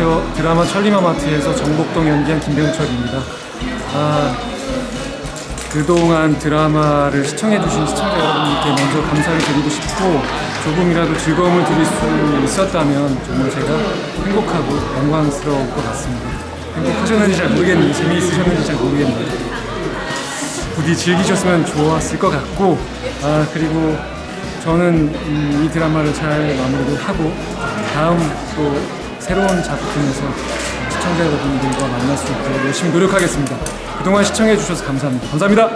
안녕하세요. 드라마 천리마마트에서 정복동 연기한 김병철입니다. 아, 그동안 드라마를 시청해주신 시청자 여러분께 먼저 감사를 드리고 싶고 조금이라도 즐거움을 드릴 수 있었다면 정말 제가 행복하고 영광스러울 것 같습니다. 행복하셨는지 잘 모르겠는데 재미있으셨는지 잘 모르겠는데 부디 즐기셨으면 좋았을 것 같고 아 그리고 저는 음, 이 드라마를 잘 마무리를 하고 다음 또 새로운 작품에서 시청자 여러분들과 만날 수 있도록 열심히 노력하겠습니다. 그동안 시청해 주셔서 감사합니다. 감사합니다.